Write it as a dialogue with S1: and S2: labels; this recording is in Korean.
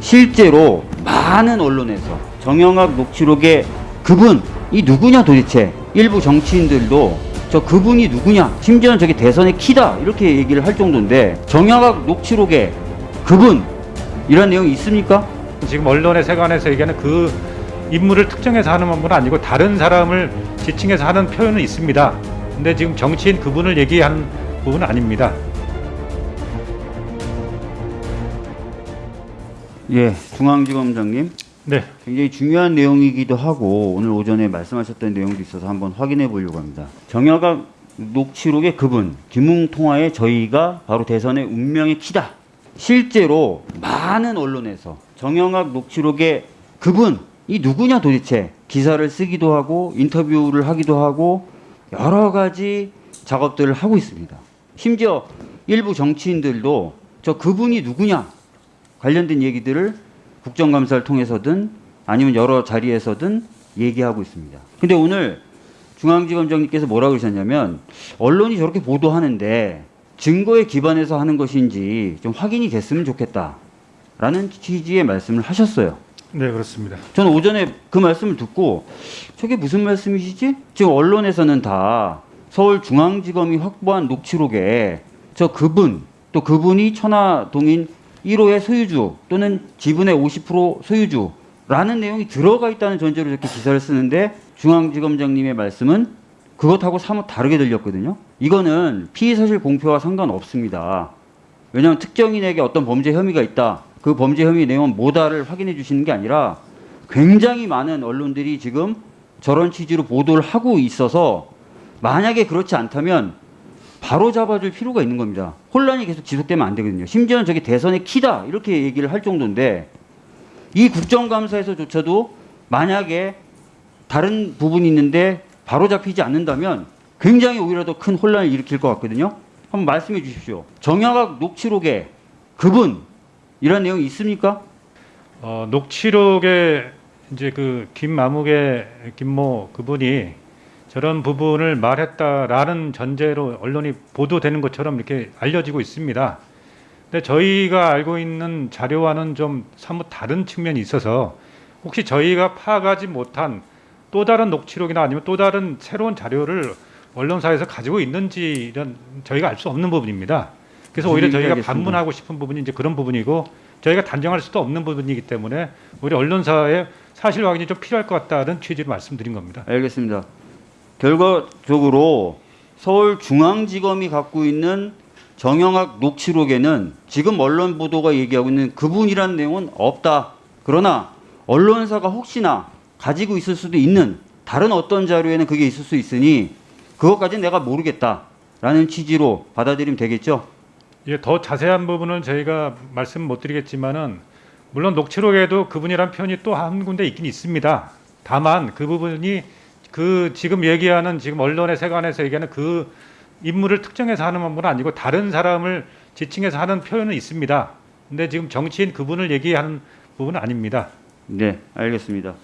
S1: 실제로 많은 언론에서 정영학 녹취록의 그분이 누구냐 도대체 일부 정치인들도 저 그분이 누구냐 심지어는 저게 대선의 키다 이렇게 얘기를 할 정도인데 정영학 녹취록의 그분 이런 내용이 있습니까?
S2: 지금 언론의 세관에서 얘기하는 그 인물을 특정해서 하는 건 아니고 다른 사람을 지칭해서 하는 표현은 있습니다. 근데 지금 정치인 그분을 얘기하는 부분은 아닙니다.
S1: 예, 중앙지검장님
S2: 네,
S1: 굉장히 중요한 내용이기도 하고 오늘 오전에 말씀하셨던 내용도 있어서 한번 확인해 보려고 합니다. 정여각 녹취록의 그분 김웅 통화에 저희가 바로 대선의 운명의 키다. 실제로 많은 언론에서 정영학 녹취록의 그분이 누구냐 도대체 기사를 쓰기도 하고 인터뷰를 하기도 하고 여러 가지 작업들을 하고 있습니다. 심지어 일부 정치인들도 저 그분이 누구냐 관련된 얘기들을 국정감사를 통해서든 아니면 여러 자리에서든 얘기하고 있습니다. 근데 오늘 중앙지검장님께서 뭐라고 그러셨냐면 언론이 저렇게 보도하는데 증거에 기반해서 하는 것인지 좀 확인이 됐으면 좋겠다라는 취지의 말씀을 하셨어요.
S2: 네 그렇습니다.
S1: 저는 오전에 그 말씀을 듣고 저게 무슨 말씀이시지? 지금 언론에서는 다 서울중앙지검이 확보한 녹취록에 저 그분 또 그분이 천화동인 1호의 소유주 또는 지분의 50% 소유주라는 내용이 들어가 있다는 전제로 이렇게 기사를 쓰는데 중앙지검장님의 말씀은 그것하고 사뭇 다르게 들렸거든요. 이거는 피의사실 공표와 상관없습니다. 왜냐하면 특정인에게 어떤 범죄 혐의가 있다. 그 범죄 혐의 내용은 뭐다를 확인해 주시는 게 아니라 굉장히 많은 언론들이 지금 저런 취지로 보도를 하고 있어서 만약에 그렇지 않다면 바로 잡아줄 필요가 있는 겁니다. 혼란이 계속 지속되면 안 되거든요. 심지어는 저게 대선의 키다 이렇게 얘기를 할 정도인데 이 국정감사에서조차도 만약에 다른 부분이 있는데 바로 잡히지 않는다면 굉장히 오히려 더 큰 혼란을 일으킬 것 같거든요. 한번 말씀해 주십시오. 정약학 녹취록에 그분 이런 내용이 있습니까?
S2: 어, 녹취록에 이제 그 김마무개 김모 그분이 저런 부분을 말했다라는 전제로 언론이 보도되는 것처럼 이렇게 알려지고 있습니다. 근데 저희가 알고 있는 자료와는 좀 사뭇 다른 측면이 있어서 혹시 저희가 파악하지 못한 또 다른 녹취록이나 아니면 또 다른 새로운 자료를 언론사에서 가지고 있는지 이런 저희가 알 수 없는 부분입니다. 그래서 오히려 저희가
S1: 알겠습니다.
S2: 반문하고 싶은 부분이 이제 그런 부분이고 저희가 단정할 수도 없는 부분이기 때문에 우리 언론사의 사실 확인이 좀 필요할 것 같다는 취지로 말씀드린 겁니다.
S1: 알겠습니다. 결과적으로 서울중앙지검이 갖고 있는 정영학 녹취록에는 지금 언론 보도가 얘기하고 있는 그분이라는 내용은 없다. 그러나 언론사가 혹시나 가지고 있을 수도 있는 다른 어떤 자료에는 그게 있을 수 있으니 그것까지는 내가 모르겠다라는 취지로 받아들이면 되겠죠?
S2: 예, 더 자세한 부분은 저희가 말씀 못 드리겠지만은 물론 녹취록에도 그분이란 표현이 또 한 군데 있긴 있습니다. 다만 그 부분이 그 지금 얘기하는 지금 언론의 세관에서 얘기하는 그 인물을 특정해서 하는 건 아니고 다른 사람을 지칭해서 하는 표현은 있습니다. 근데 지금 정치인 그분을 얘기하는 부분은 아닙니다.
S1: 네, 알겠습니다.